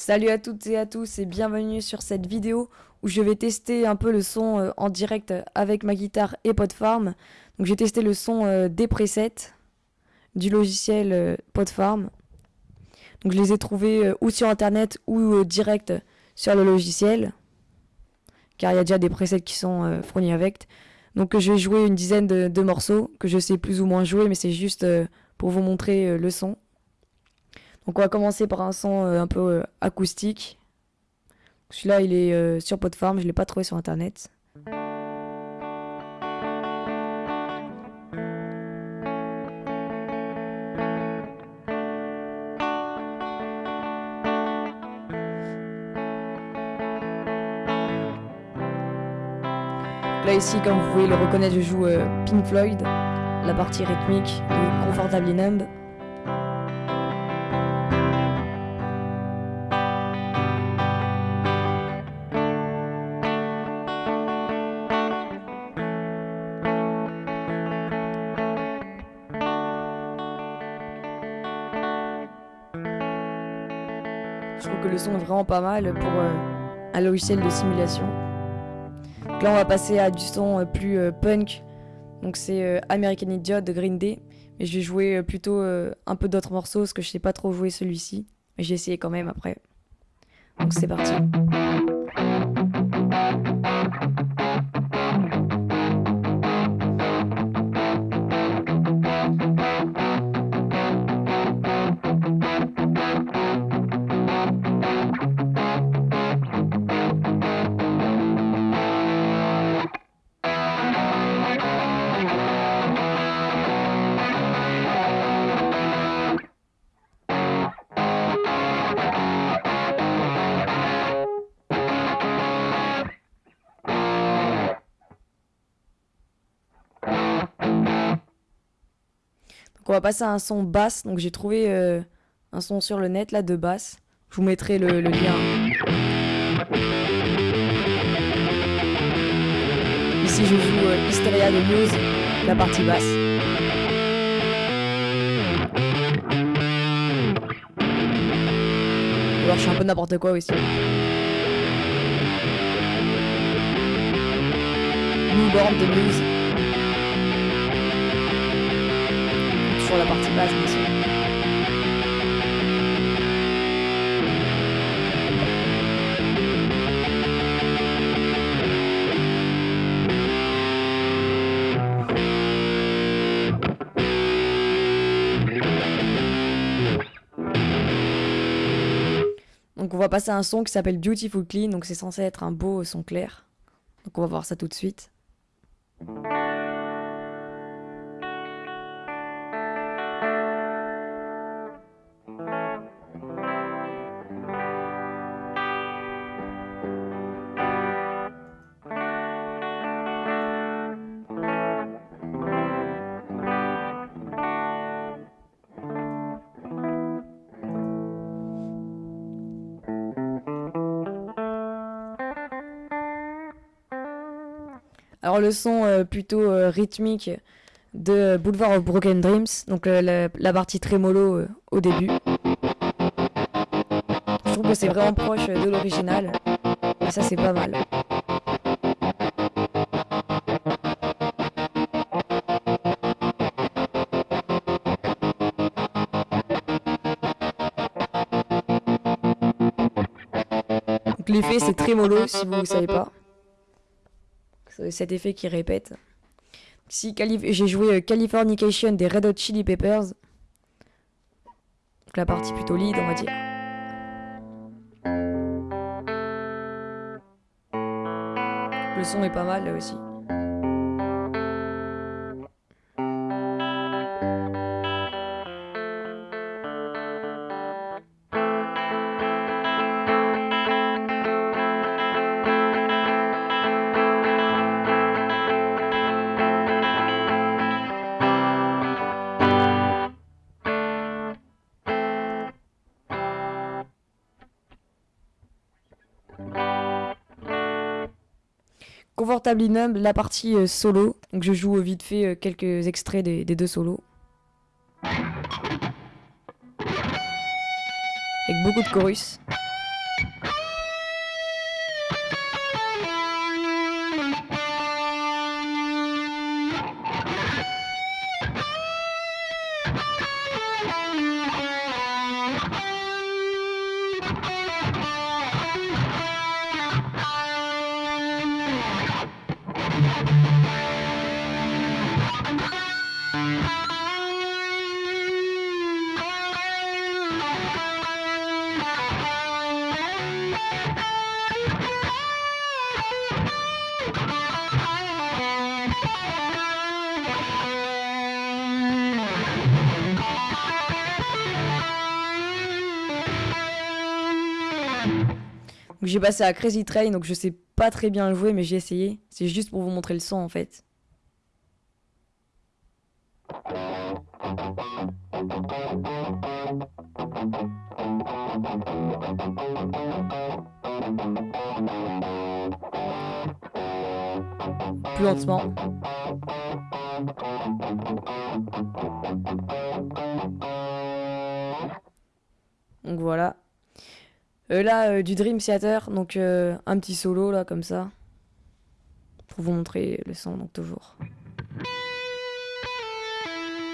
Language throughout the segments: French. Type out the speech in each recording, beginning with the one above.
Salut à toutes et à tous et bienvenue sur cette vidéo où je vais tester un peu le son euh, en direct avec ma guitare et Podfarm. Donc j'ai testé le son euh, des presets du logiciel euh, Podfarm. Donc je les ai trouvés ou sur internet ou direct sur le logiciel. Car il y a déjà des presets qui sont fournis avec. Donc je vais jouer une dizaine de, de, morceaux que je sais plus ou moins jouer mais c'est juste pour vous montrer le son. Donc on va commencer par un son euh, un peu euh, acoustique. Celui-là, il est euh, sur Podfarm, je l'ai pas trouvé sur internet. Là ici, comme vous pouvez le reconnaître, je joue Pink Floyd, la partie rythmique de Comfortably Numb. Que le son est vraiment pas mal pour euh, un logiciel de simulation. Donc là, on va passer à du son euh, plus euh, punk. Donc c'est American Idiot de Green Day. Mais je vais jouer plutôt un peu d'autres morceaux parce que je sais pas trop jouer celui-ci. Mais j'ai essayé quand même après. Donc c'est parti. On va passer à un son basse. Donc j'ai trouvé euh, un son sur le net là de basse. Je vous mettrai le, lien. Ici je joue euh, Hysteria de Muse, la partie basse. Alors je suis un peu n'importe quoi aussi. Newborn de Muse. La partie basse, bien. Donc on va passer à un son qui s'appelle Beautiful Clean, donc c'est censé être un beau son clair. Donc on va voir ça tout de suite. Alors le son euh, plutôt euh, rythmique de Boulevard of Broken Dreams, donc euh, la, partie très mollo au début. Je trouve que c'est vraiment proche de l'original, et ça c'est pas mal. L'effet c'est très mollo si vous ne savez pas cet effet qui répète. Si j'ai joué euh, Californication des Red Hot Chili Peppers. Donc la partie plutôt lead, on va dire. Le son est pas mal là aussi. Confortably Numb, la partie euh, solo. Donc je joue vite fait euh, quelques extraits des, deux solos. Avec beaucoup de chorus. J'ai passé à Crazy Train, donc je sais pas très bien le jouer, mais j'ai essayé. C'est juste pour vous montrer le son en fait. Plus lentement. Donc voilà. Euh, là, euh, du Dream Theater, donc euh, un petit solo là comme ça. Pour vous montrer le son, donc toujours.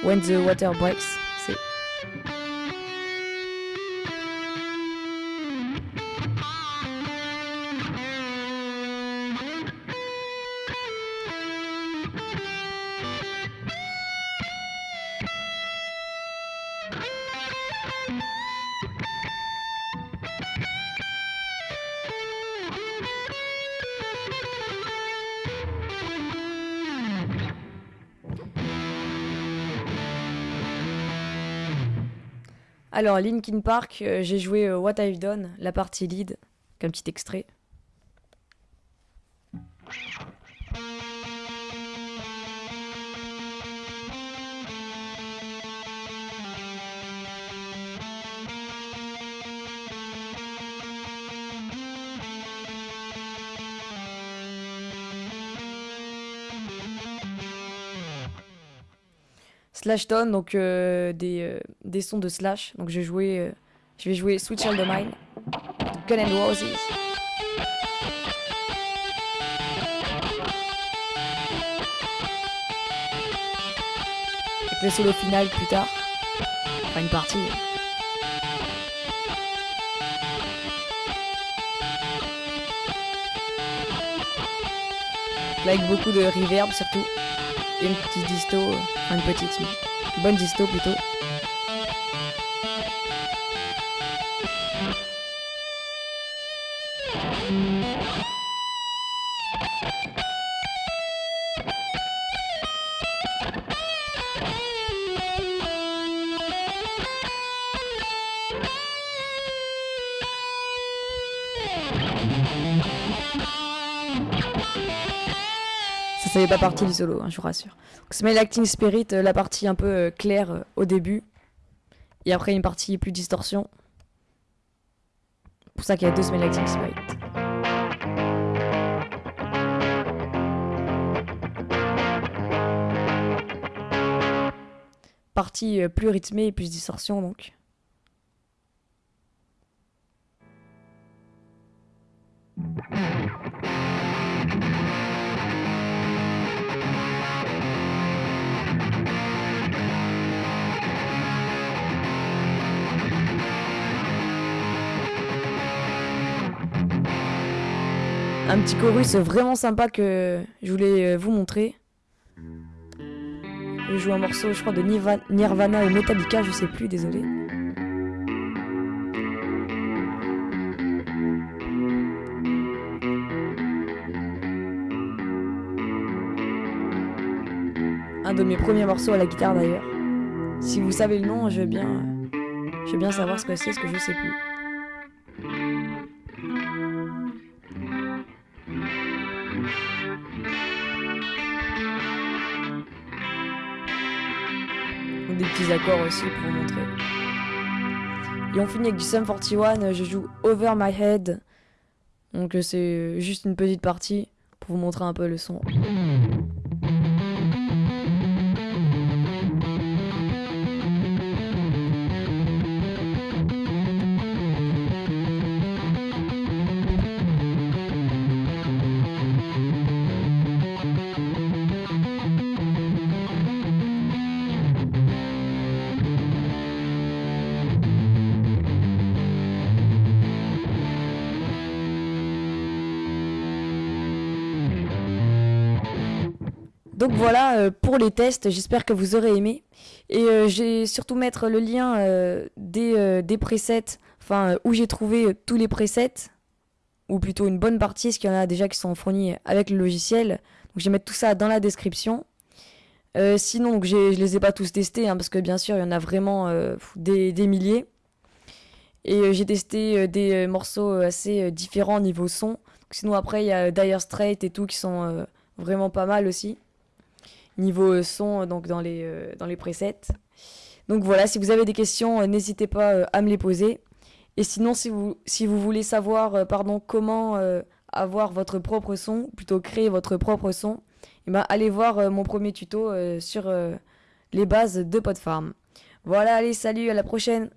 When the Water Breaks, Alors, Linkin Park, euh, j'ai joué euh, What I've Done, la partie lead, comme petit extrait. Slash Tone, donc euh, des, euh, des sons de Slash. Donc je vais jouer, euh, je vais jouer Switch All the Mine, Gun and Roses. Avec le solo final plus tard. Enfin une partie. Là, avec beaucoup de reverb surtout. Une petite disto, une petite, une bonne disto plutôt. Ça, fait pas partie du solo, hein, je vous rassure. Donc, Acting Spirit, euh, la partie un peu euh, claire euh, au début. Et après, une partie plus distorsion. pour ça qu'il y a deux Smell Acting Spirit. Partie plus rythmée et plus distorsion donc. Un petit chorus vraiment sympa que je voulais euh, vous montrer. Je joue un morceau, je crois, de Nirva- Nirvana ou Metallica, je sais plus, désolé. Un de mes premiers morceaux à la guitare d'ailleurs. Si vous savez le nom, je veux bien, je veux bien savoir ce que c'est, ce que je sais plus. Petits accords aussi pour vous montrer. Et on finit avec du Sum 41, je joue Over My Head. Donc euh, c'est juste une petite partie pour vous montrer un peu le son. Donc voilà euh, pour les tests, j'espère que vous aurez aimé. Et euh, j'ai surtout mettre le lien euh, des, euh, des presets, enfin où j'ai trouvé tous les presets, ou plutôt une bonne partie, parce qu'il y en a déjà qui sont fournis avec le logiciel. Donc je vais mettre tout ça dans la description. Sinon, donc, je les ai pas tous testés, hein, parce que bien sûr, il y en a vraiment des, des milliers. Et j'ai testé des morceaux assez différents niveau son. Sinon après il y a Dire Straits et tout qui sont vraiment pas mal aussi. Niveau son donc dans les, dans les presets. Donc voilà, si vous avez des questions, n'hésitez pas à me les poser. Et sinon, si vous, voulez savoir pardon, comment avoir votre propre son, plutôt créer votre propre son, eh ben, allez voir euh, mon premier tuto euh, sur euh, les bases de Podfarm. Voilà, allez, salut, à la prochaine